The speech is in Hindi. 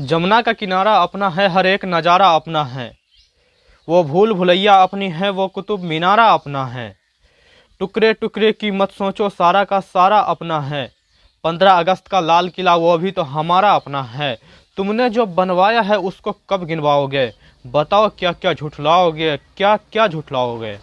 जमुना का किनारा अपना है, हर एक नज़ारा अपना है। वो भूल भुलैया अपनी है, वो कुतुब मीनारा अपना है। टुकड़े टुकड़े की मत सोचो, सारा का सारा अपना है। पंद्रह अगस्त का लाल किला, वो भी तो हमारा अपना है। तुमने जो बनवाया है, उसको कब गिनवाओगे? बताओ क्या क्या झुठलाओगे क्या क्या झुठलाओगे?